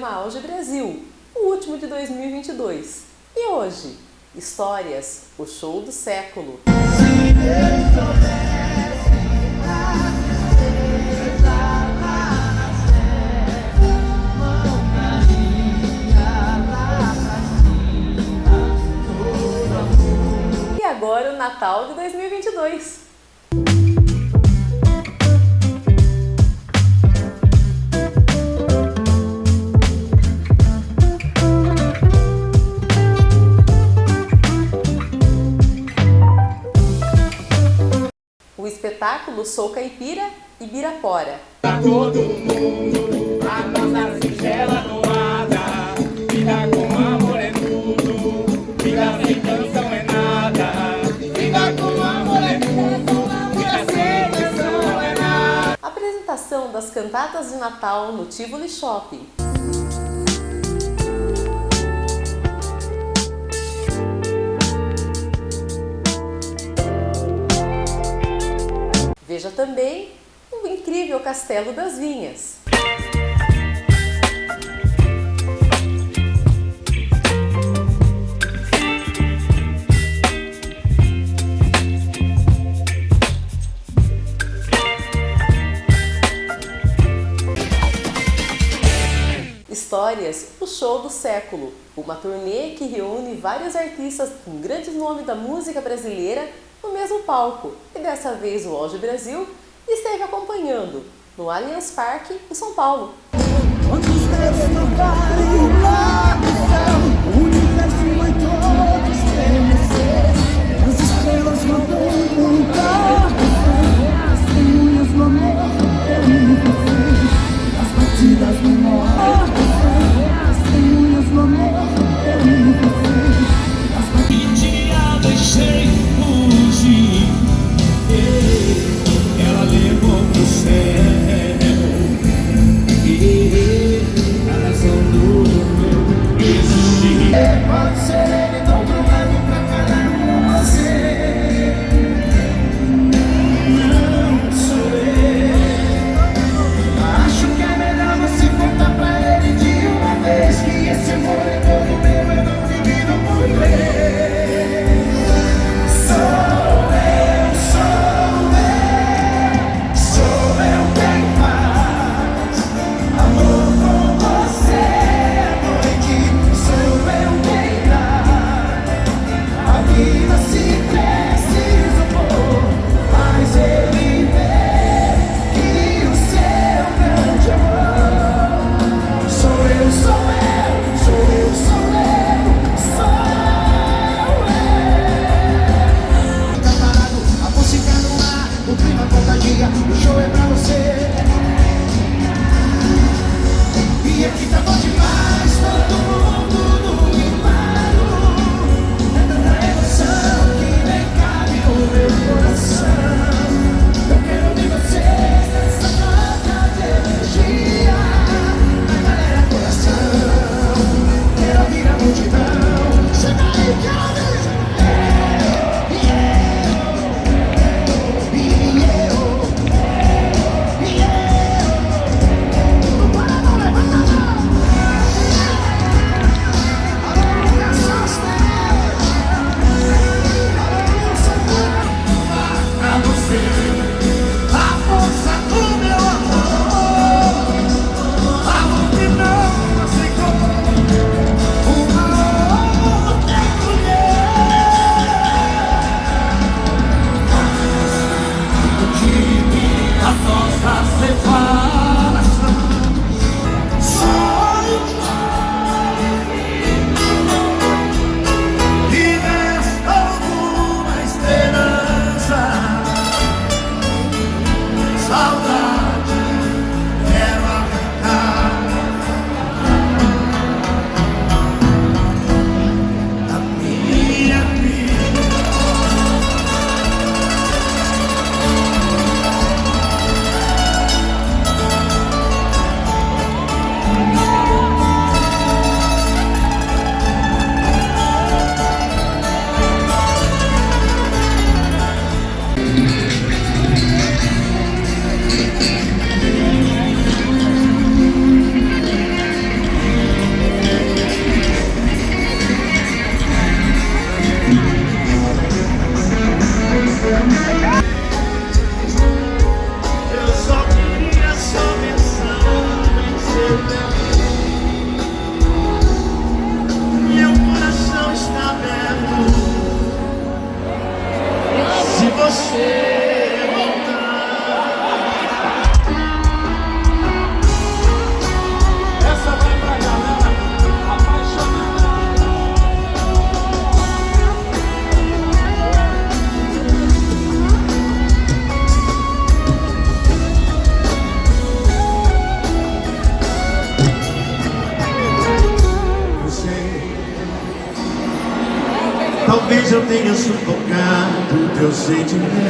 programa Auge Brasil, o último de 2022. E hoje, histórias, o show do século. E agora o Natal de 2022. Espetáculo Sou Caipira e Birapora. Pra todo mundo, a nossa singela. Vida com amor é tudo, vida sem canção é nada. Vida com amor é tudo, vida sem canção é nada. Apresentação das cantatas de Natal no Tivoli Shopping. Veja também o incrível Castelo das Vinhas. Século, uma turnê que reúne vários artistas com grandes nomes da música brasileira no mesmo palco. E dessa vez o Auge Brasil esteve acompanhando no Allianz Parque, em São Paulo. Yeah, Satan.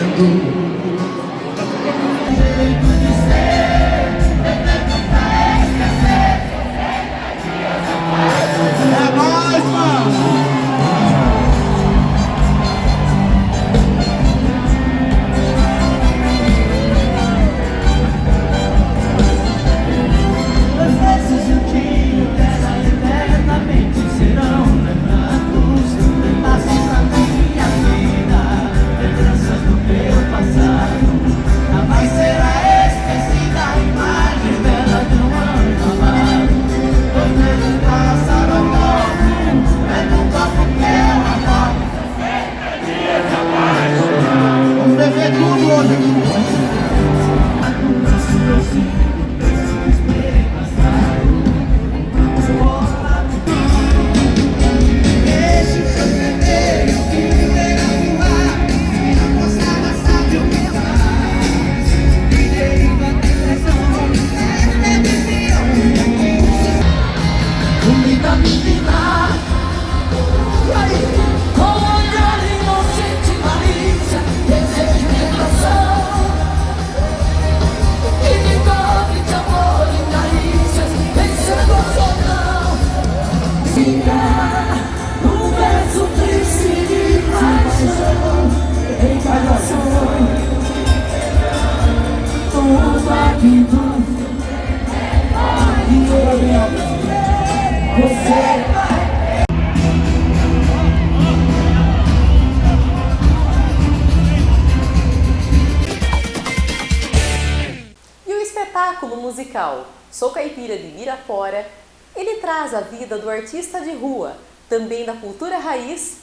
Musical Sou Caipira de Mirapora, ele traz a vida do artista de rua, também da cultura raiz,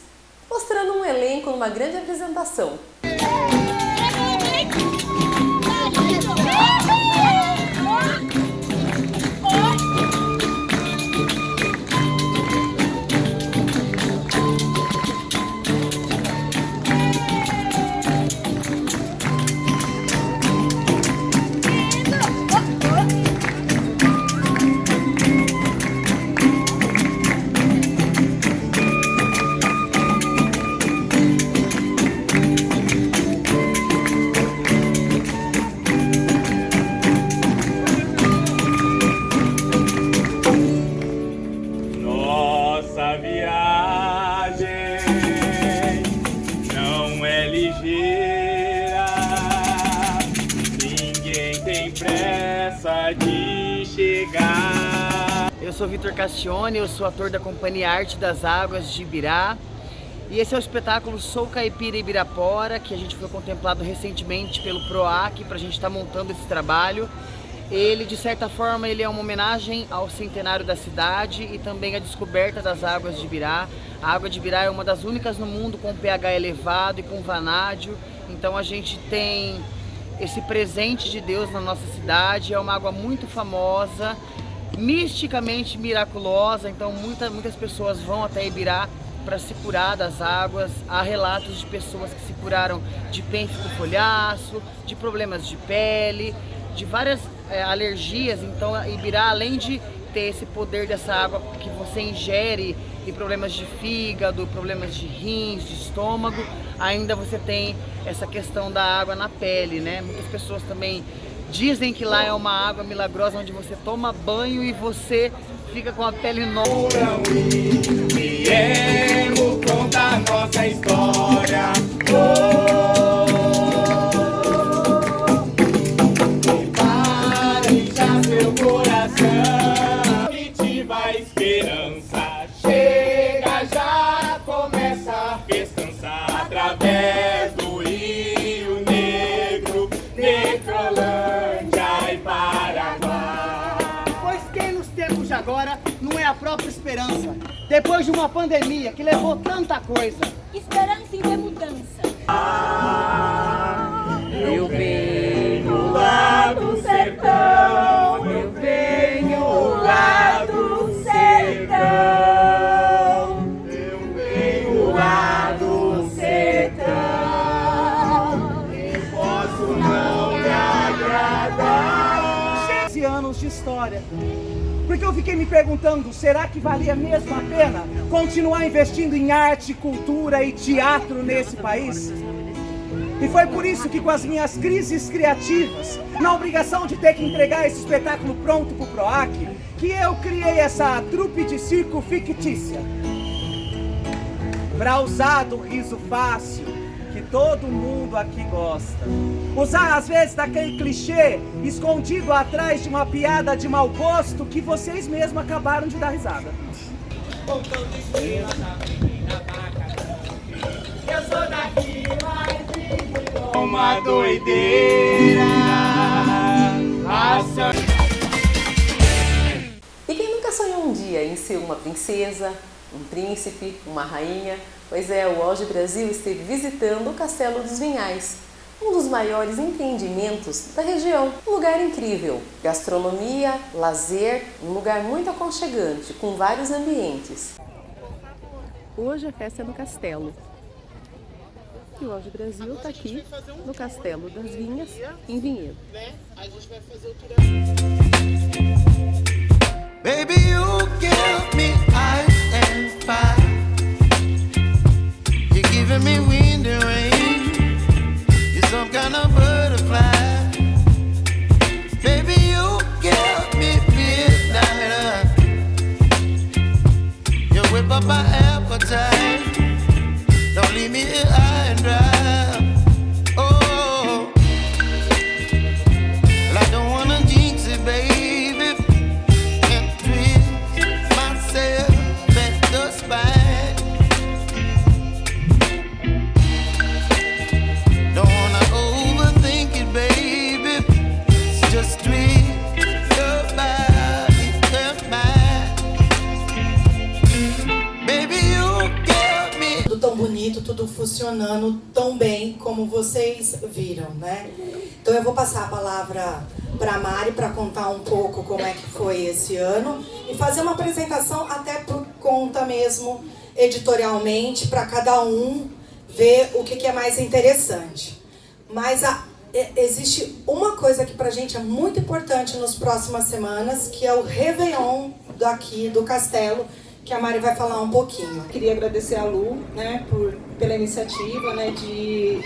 mostrando um elenco numa grande apresentação. Sou Vitor Castione, eu sou ator da Companhia Arte das Águas de Ibirá. E esse é o espetáculo Sou Caipira Ibirapora, que a gente foi contemplado recentemente pelo PROAC para a gente estar montando esse trabalho. Ele, de certa forma, ele é uma homenagem ao centenário da cidade e também à descoberta das águas de Ibirá. A água de Ibirá é uma das únicas no mundo com pH elevado e com vanádio. Então a gente tem esse presente de Deus na nossa cidade. É uma água muito famosa, misticamente miraculosa. Então muita, muitas pessoas vão até Ibirá para se curar das águas. Há relatos de pessoas que se curaram de pênfico folhaço, de problemas de pele, de várias é, alergias. Então, Ibirá, além de ter esse poder dessa água que você ingere e problemas de fígado, problemas de rins, de estômago, ainda você tem essa questão da água na pele, né? Muitas pessoas também dizem que lá é uma água milagrosa onde você toma banho e você fica com a pele nova. Viemos contar nossa história. Prepare própria esperança. Depois de uma pandemia que levou tanta coisa. Esperança em ver mudança. Eu venho lá do sertão, eu venho lá do sertão, eu venho lá do sertão, e posso não me agradar. 15 anos de história. Eu fiquei me perguntando, será que valia mesmo a pena continuar investindo em arte, cultura e teatro nesse país? E foi por isso que com as minhas crises criativas, na obrigação de ter que entregar esse espetáculo pronto pro PROAC, que eu criei essa trupe de circo fictícia. Pra usar do riso fácil, que todo mundo aqui gosta. Usar às vezes daquele clichê escondido atrás de uma piada de mau gosto que vocês mesmos acabaram de dar risada. Eu sou daqui, mas uma doideira. E quem nunca sonhou um dia em ser uma princesa, um príncipe, uma rainha? Pois é, o Auge Brasil esteve visitando o Castelo dos Vinhais, um dos maiores empreendimentos da região. Um lugar incrível, gastronomia, lazer, um lugar muito aconchegante, com vários ambientes. Hoje a festa é no Castelo. E o Auge Brasil está aqui no Castelo das Vinhas, em Vinhedo. Baby, you give enemy funcionando tão bem como vocês viram, né? Então eu vou passar a palavra para a Mari para contar um pouco como é que foi esse ano e fazer uma apresentação até por conta mesmo editorialmente para cada um ver o que, que é mais interessante. Mas a- existe uma coisa que pra gente é muito importante nas próximas semanas, que é o Réveillon daqui do Castelo, que a Mari vai falar um pouquinho. Queria agradecer a Lu, né, por, pela iniciativa, né, de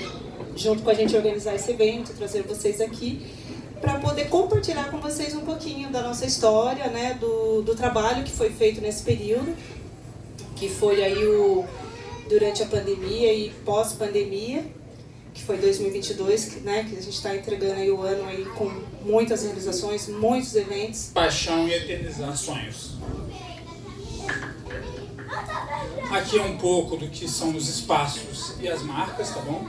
junto com a gente organizar esse evento, trazer vocês aqui para poder compartilhar com vocês um pouquinho da nossa história, né, do, do trabalho que foi feito nesse período, que foi aí o durante a pandemia e pós-pandemia, que foi 2022, que, né, que a gente está entregando aí o ano aí com muitas realizações, muitos eventos. paixão e eternizar sonhos. Aqui é um pouco do que são os espaços e as marcas, tá bom?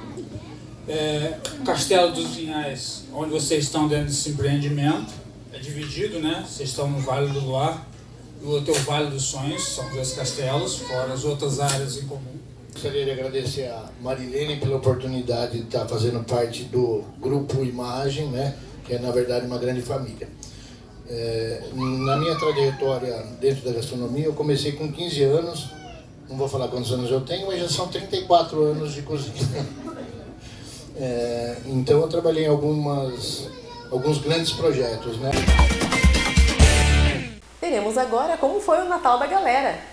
É, Castelo dos Vinhais, onde vocês estão dentro desse empreendimento, é dividido, né? Vocês estão no Vale do Luar, o outro é o Vale dos Sonhos, são dois castelos, fora as outras áreas em comum. Gostaria de agradecer a Marilene pela oportunidade de estar fazendo parte do grupo Imagem, né, que é na verdade uma grande família. É, na minha trajetória dentro da gastronomia, eu comecei com 15 anos, não vou falar quantos anos eu tenho, mas já são 34 anos de cozinha. É, então eu trabalhei em algumas, alguns grandes projetos, né? Veremos agora como foi o Natal da galera.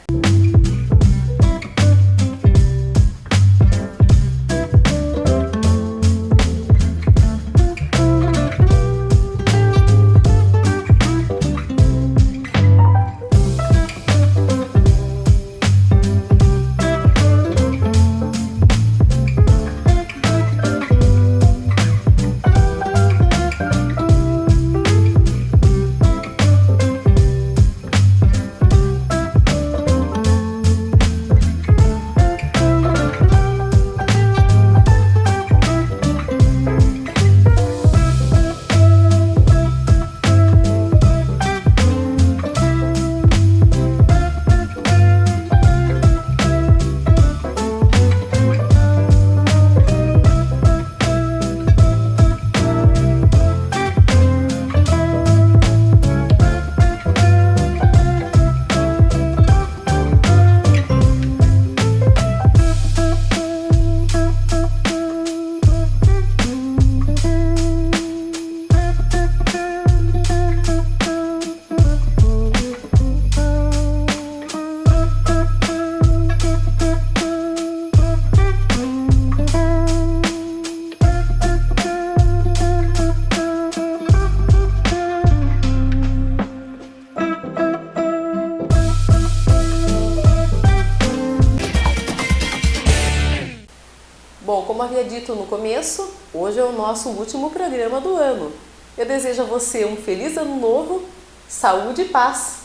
Dito no começo, hoje é o nosso último programa do ano. Eu desejo a você um feliz ano novo, saúde e paz.